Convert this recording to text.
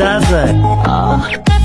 Does it? Ah.